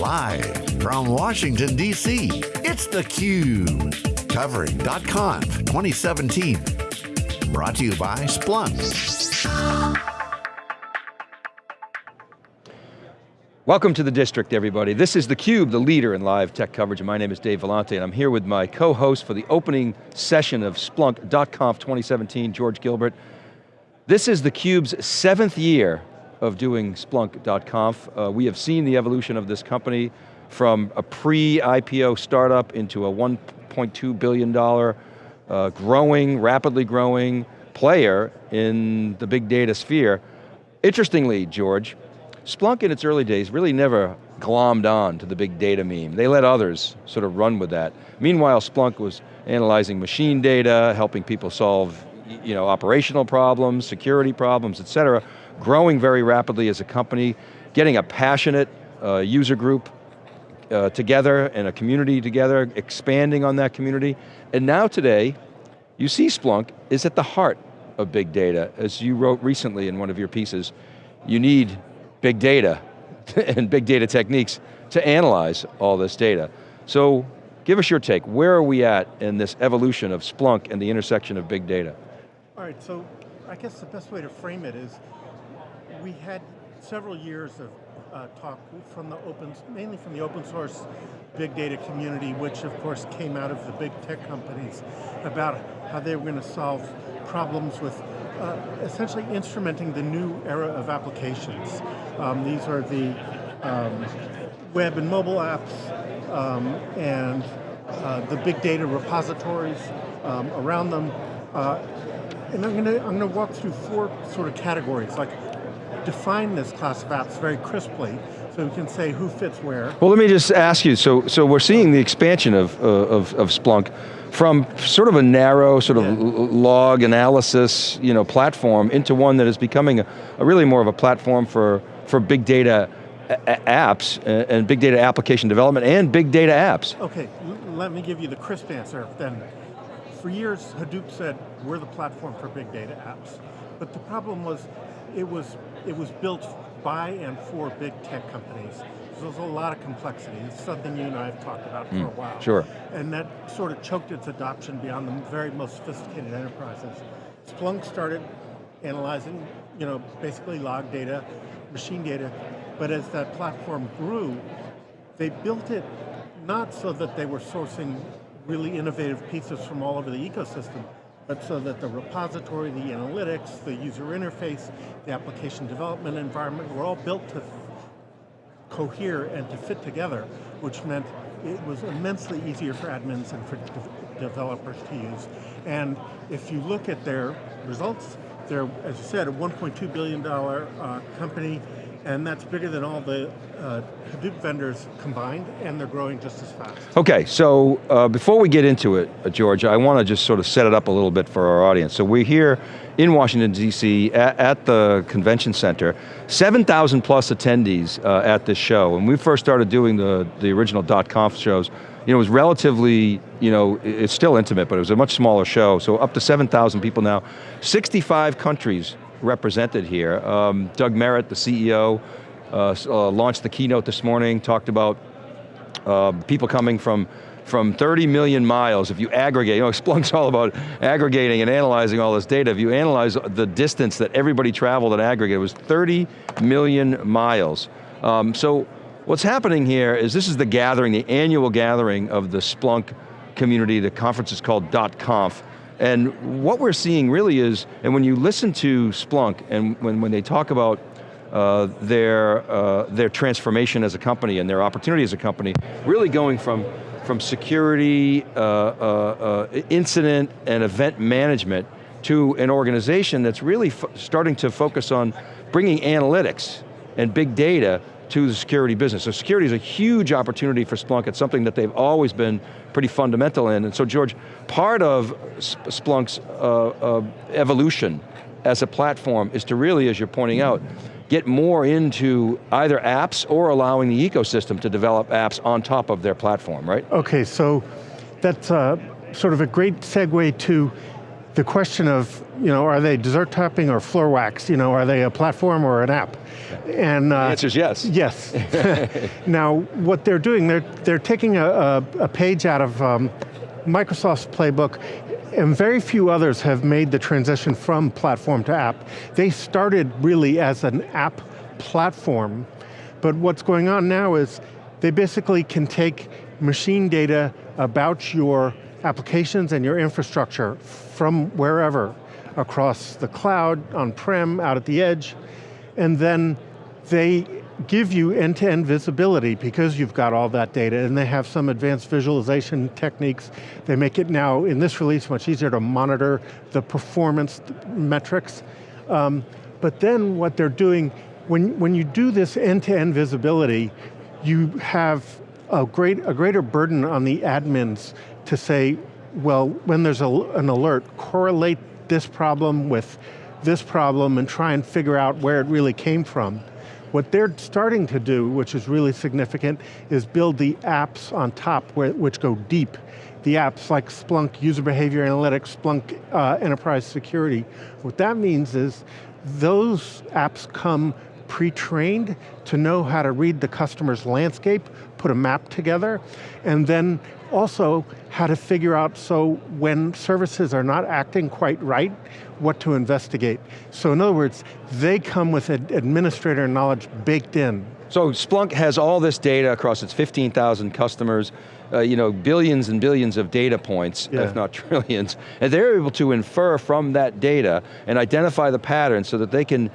Live from Washington, D.C., it's theCUBE. Covering .conf 2017. Brought to you by Splunk. Welcome to the district, everybody. This is theCUBE, the leader in live tech coverage. My name is Dave Vellante, and I'm here with my co-host for the opening session of Splunk .conf 2017, George Gilbert. This is theCUBE's seventh year of doing Splunk.conf. Uh, we have seen the evolution of this company from a pre-IPO startup into a $1.2 billion uh, growing, rapidly growing player in the big data sphere. Interestingly, George, Splunk in its early days really never glommed on to the big data meme. They let others sort of run with that. Meanwhile, Splunk was analyzing machine data, helping people solve you know, operational problems, security problems, et cetera, growing very rapidly as a company, getting a passionate uh, user group uh, together and a community together, expanding on that community. And now today, you see Splunk is at the heart of big data. As you wrote recently in one of your pieces, you need big data and big data techniques to analyze all this data. So give us your take. Where are we at in this evolution of Splunk and the intersection of big data? All right, so I guess the best way to frame it is we had several years of uh, talk from the open, mainly from the open source big data community, which of course came out of the big tech companies, about how they were going to solve problems with uh, essentially instrumenting the new era of applications. Um, these are the um, web and mobile apps um, and uh, the big data repositories um, around them. Uh, and I'm going to I'm to walk through four sort of categories, like define this class of apps very crisply so we can say who fits where. Well, let me just ask you, so, so we're seeing the expansion of, uh, of, of Splunk from sort of a narrow sort of yeah. log analysis you know, platform into one that is becoming a, a really more of a platform for, for big data apps and big data application development and big data apps. Okay, let me give you the crisp answer then. For years, Hadoop said, we're the platform for big data apps. But the problem was, it was, it was built by and for big tech companies. So there's a lot of complexity. It's something you and I have talked about mm, for a while. Sure. And that sort of choked its adoption beyond the very most sophisticated enterprises. Splunk started analyzing, you know, basically log data, machine data, but as that platform grew, they built it not so that they were sourcing really innovative pieces from all over the ecosystem, but so that the repository, the analytics, the user interface, the application development environment were all built to cohere and to fit together, which meant it was immensely easier for admins and for de developers to use. And if you look at their results, they're, as you said, a $1.2 billion uh, company and that's bigger than all the uh, Hadoop vendors combined, and they're growing just as fast. Okay, so uh, before we get into it, uh, George, I want to just sort of set it up a little bit for our audience. So we're here in Washington, D.C. At, at, the convention center, 7,000 plus attendees uh, at this show. When we first started doing the, the original .conf shows, you know, it was relatively, you know, it's still intimate, but it was a much smaller show, so up to 7,000 people now. 65 countries represented here. Um, Doug Merritt, the CEO, uh, uh, launched the keynote this morning, talked about uh, people coming from from 30 million miles, if you aggregate, you know, Splunk's all about aggregating and analyzing all this data. If you analyze the distance that everybody traveled and aggregate, it was 30 million miles. Um, so what's happening here is this is the gathering, the annual gathering of the Splunk community. The conference is called .conf. And what we're seeing really is, and when you listen to Splunk, and when, when they talk about uh, their, uh, their transformation as a company and their opportunity as a company, really going from, from security, uh, uh, uh incident, and event management to an organization that's really starting to focus on bringing analytics and big data to the security business. So security is a huge opportunity for Splunk. It's something that they've always been pretty fundamental in. And so George, part of Splunk's uh, uh, evolution as a platform is to really, as you're pointing out, get more into either apps or allowing the ecosystem to develop apps on top of their platform, right? Okay, so that's uh, sort of a great segue to the question of, you know, are they dessert topping or floor wax? You know, are they a platform or an app? And uh, the answer is yes. Yes. now, what they're doing, they're they're taking a, a, a page out of um, Microsoft's playbook, and very few others have made the transition from platform to app. They started really as an app platform, but what's going on now is they basically can take machine data about your applications and your infrastructure from wherever, across the cloud, on-prem, out at the edge, and then they give you end-to-end -end visibility because you've got all that data and they have some advanced visualization techniques. They make it now, in this release, much easier to monitor the performance metrics. Um, but then what they're doing, when, when you do this end-to-end -end visibility, you have a, great, a greater burden on the admins to say, well, when there's a, an alert, correlate this problem with this problem and try and figure out where it really came from. What they're starting to do, which is really significant, is build the apps on top which go deep. The apps like Splunk User Behavior Analytics, Splunk uh, Enterprise Security. What that means is those apps come pre-trained to know how to read the customer's landscape, put a map together, and then also how to figure out so when services are not acting quite right, what to investigate. So in other words, they come with administrator knowledge baked in. So Splunk has all this data across its 15,000 customers, uh, you know, billions and billions of data points, yeah. if not trillions, and they're able to infer from that data and identify the patterns so that they can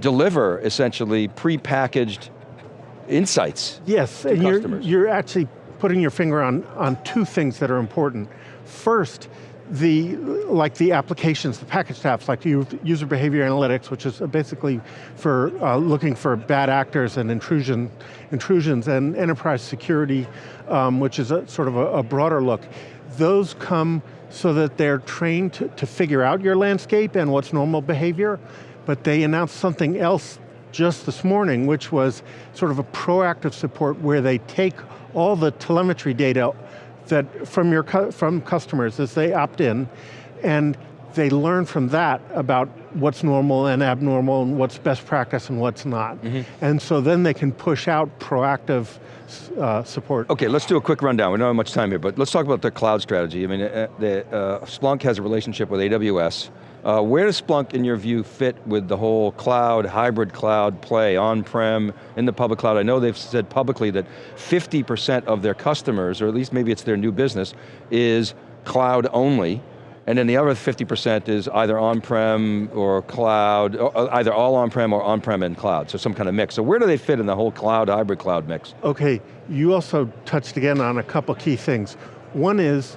deliver essentially pre-packaged insights Yes, and you're, you're actually putting your finger on, on two things that are important. First, the, like the applications, the packaged apps, like user behavior analytics, which is basically for uh, looking for bad actors and intrusion, intrusions, and enterprise security, um, which is a, sort of a, a broader look. Those come so that they're trained to, to figure out your landscape and what's normal behavior, but they announced something else just this morning, which was sort of a proactive support where they take all the telemetry data that from your from customers as they opt in, and they learn from that about what's normal and abnormal and what's best practice and what's not. Mm -hmm. And so then they can push out proactive uh, support. Okay, let's do a quick rundown. We don't have much time here, but let's talk about the cloud strategy. I mean, uh, the, uh, Splunk has a relationship with AWS. Uh, where does Splunk, in your view, fit with the whole cloud, hybrid cloud play, on-prem, in the public cloud? I know they've said publicly that 50% of their customers, or at least maybe it's their new business, is cloud only, and then the other 50% is either on-prem or cloud, or uh, either all on-prem or on-prem and cloud, so some kind of mix. So where do they fit in the whole cloud, hybrid cloud mix? Okay, you also touched again on a couple key things. One is,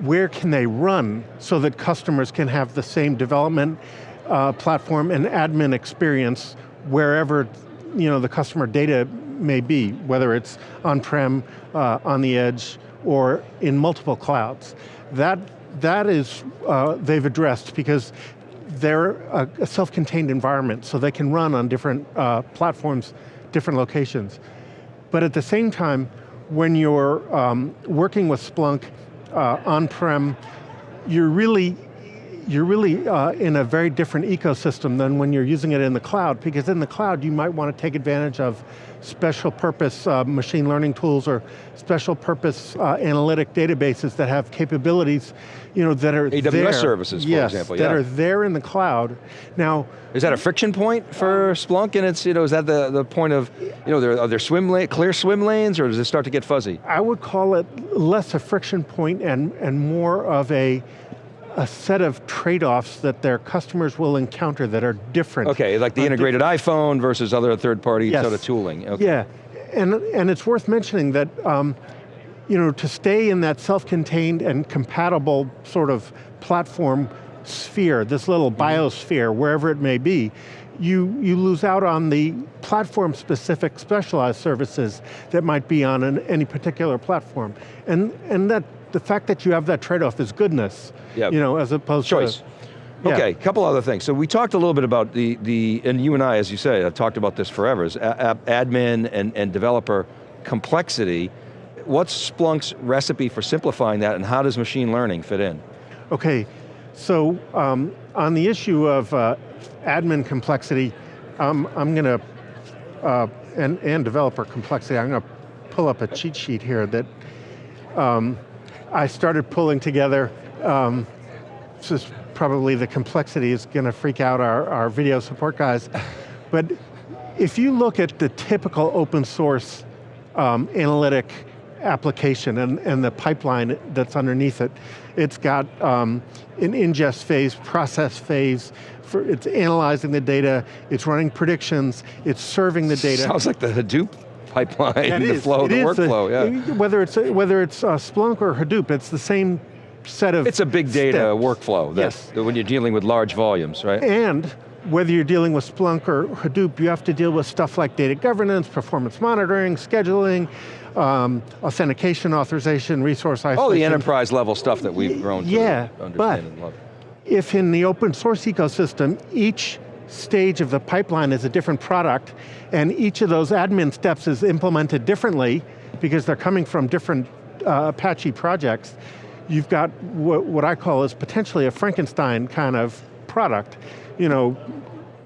where can they run so that customers can have the same development uh, platform and admin experience wherever you know, the customer data may be, whether it's on-prem, uh, on the edge, or in multiple clouds. That, that is, uh, they've addressed because they're a, a self-contained environment, so they can run on different uh, platforms, different locations. But at the same time, when you're um, working with Splunk uh, on-prem, you're really you're really uh, in a very different ecosystem than when you're using it in the cloud, because in the cloud you might want to take advantage of special purpose uh, machine learning tools or special purpose uh, analytic databases that have capabilities you know, that are AWS there, services, for yes, example, yeah. that are there in the cloud. Now, is that a friction point for Splunk? And it's, you know, is that the, the point of, you know, there, are there swim lane, clear swim lanes, or does it start to get fuzzy? I would call it less a friction point and, and more of a, a set of trade-offs that their customers will encounter that are different. Okay, like the integrated iPhone versus other third-party yes. sort of tooling. Okay. Yeah, and, and it's worth mentioning that um, you know, to stay in that self-contained and compatible sort of platform sphere, this little mm-hmm. biosphere, wherever it may be, you, you lose out on the platform-specific specialized services that might be on an, any particular platform. And, and that, the fact that you have that trade-off is goodness, yep. you know, as opposed Choice. to... Yeah. Okay, a couple other things. So we talked a little bit about the, the and you and I, as you say, have talked about this forever, is admin and, and developer complexity what's Splunk's recipe for simplifying that and how does machine learning fit in? Okay, So um, on the issue of uh, admin complexity, um, I'm going to, uh, and, and developer complexity, I'm going to pull up a cheat sheet here that um, I started pulling together. Um, this is probably the complexity is going to freak out our, our video support guys. but if you look at the typical open source um, analytic application and, and the pipeline that's underneath it, it's got um, an ingest phase, process phase, for, it's analyzing the data, it's running predictions, it's serving the data. Sounds like the Hadoop pipeline, yeah, the is. flow, it the workflow, a, yeah. Whether it's, whether it's uh, Splunk or Hadoop, it's the same set of It's a big data steps. workflow Yes. when you're dealing with large volumes, right? And whether you're dealing with Splunk or Hadoop, you have to deal with stuff like data governance, performance monitoring, scheduling, um, authentication, authorization, resource isolation. All the enterprise level stuff that we've grown to yeah, understand but- and love. if in the open source ecosystem, each stage of the pipeline is a different product, and each of those admin steps is implemented differently, because they're coming from different uh, Apache projects, you've got what, what I call is potentially a Frankenstein kind of product. You know,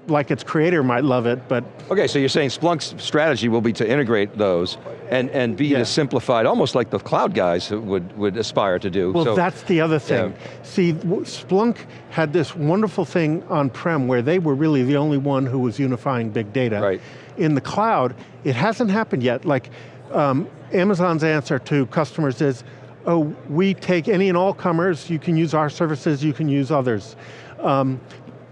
like its creator might love it, but Okay, so you're saying Splunk's strategy will be to integrate those and, and be Yeah. as simplified, almost like the cloud guys would, would aspire to do. Well, so, that's the other thing. Yeah. See, Splunk had this wonderful thing on-prem where they were really the only one who was unifying big data. Right. In the cloud, it hasn't happened yet. Like, um, Amazon's answer to customers is, oh, we take any and all comers, you can use our services, you can use others. Um,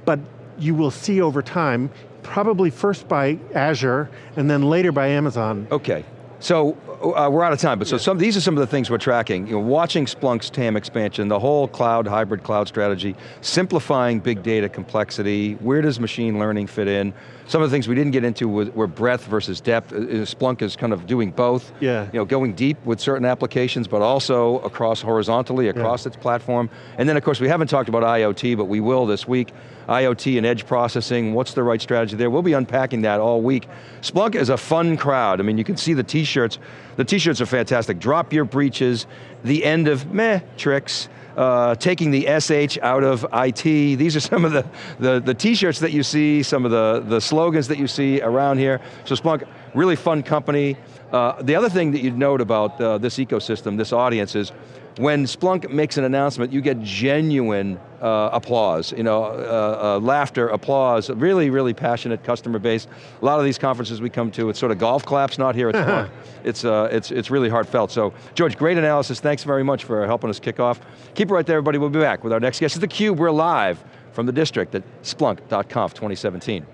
but you will see over time, probably first by Azure, and then later by Amazon. Okay, so uh, we're out of time, but so some, these are some of the things we're tracking. You know, watching Splunk's TAM expansion, the whole cloud, hybrid cloud strategy, simplifying big data complexity, where does machine learning fit in? Some of the things we didn't get into were, breadth versus depth. Uh, uh, Splunk is kind of doing both. Yeah. You know, going deep with certain applications, but also across horizontally, across its platform. And then of course, we haven't talked about IoT, but we will this week. IoT and edge processing, what's the right strategy there? We'll be unpacking that all week. Splunk is a fun crowd. I mean, you can see the t-shirts. The t-shirts are fantastic. Drop your breaches, the end of meh tricks, uh, taking the SH out of IT. These are some of the, the, t-shirts that you see, some of the, the slogans that you see around here. So Splunk, really fun company. Uh, the other thing that you'd note about uh, this ecosystem, this audience is, when Splunk makes an announcement, you get genuine uh, applause, you know, uh, uh, laughter, applause, really, really passionate customer base. A lot of these conferences we come to, it's sort of golf claps, not here at Splunk. It's, uh, it's, it's really heartfelt. So, George, great analysis. Thanks very much for helping us kick off. Keep it right there, everybody. We'll be back with our next guest. It's theCUBE, we're live from the district at Splunk.conf 2017.